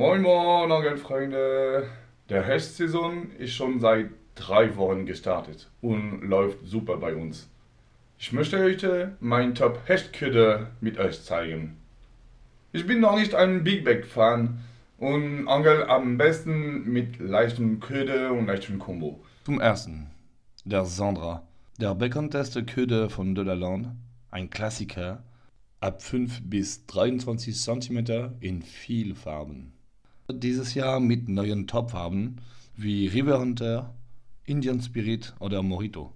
Angelfreunde. Der Hechtsaison ist schon seit drei Wochen gestartet und läuft super bei uns. Ich möchte heute mein Top Hechtküde mit euch zeigen. Ich bin noch nicht ein Big Bag Fan und angel am besten mit leichten Köder und leichten Kombo. Zum ersten, der Sandra, der bekannteste Köder von Delaland, ein Klassiker, ab 5 bis 23 cm in viel Farben. Dieses Jahr mit neuen Topfarben wie River Hunter, Indian Spirit oder Morito.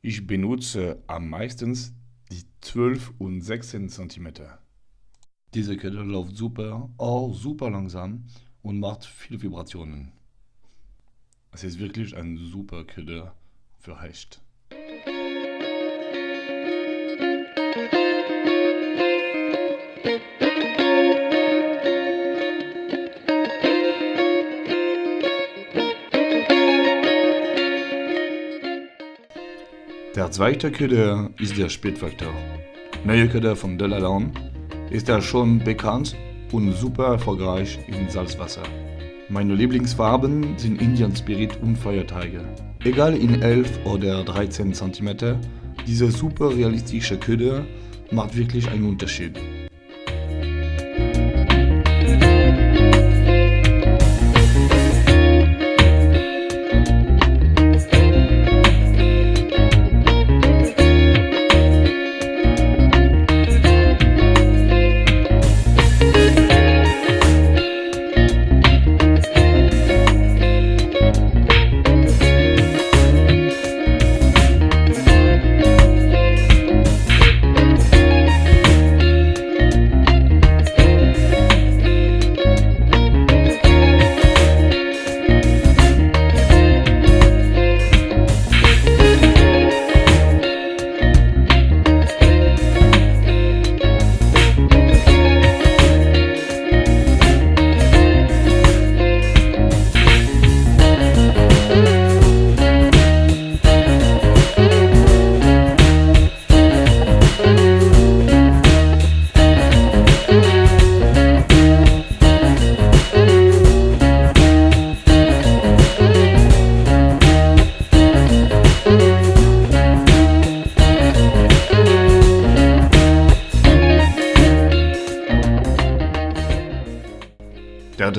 Ich benutze am meisten die 12 und 16 cm. Diese Kette läuft super, auch super langsam und macht viele Vibrationen. Es ist wirklich ein super Kette für Hecht. Der zweite Köder ist der Spätfaktor. Neue Köder von Delalan ist er schon bekannt und super erfolgreich in Salzwasser. Meine Lieblingsfarben sind Indian Spirit und Feuerteige. Egal in 11 oder 13 cm, diese super realistische Köder macht wirklich einen Unterschied.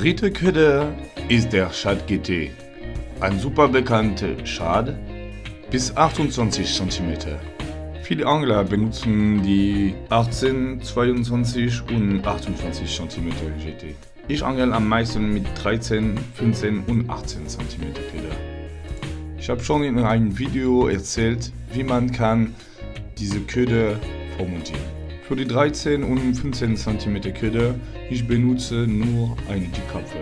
Dritte Köder ist der Schad GT, ein super bekannter Schad bis 28 cm. Viele Angler benutzen die 18, 22 und 28 cm GT. Ich angel am meisten mit 13, 15 und 18 cm Köder. Ich habe schon in einem Video erzählt, wie man kann diese Köder vormontieren. Für die 13 und 15 cm Köder, ich benutze nur eine Dickkapfe.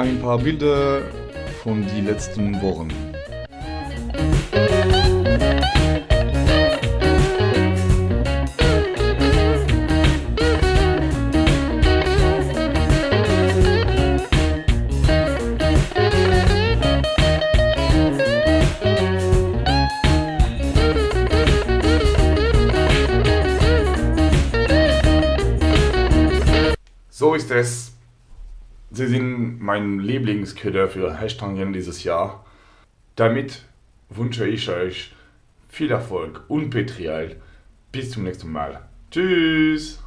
Ein paar Bilder von den letzten Wochen. So ist es. Sie sind mein Lieblingsköder für Hashtangen dieses Jahr. Damit wünsche ich euch viel Erfolg und Petrial. Bis zum nächsten Mal. Tschüss!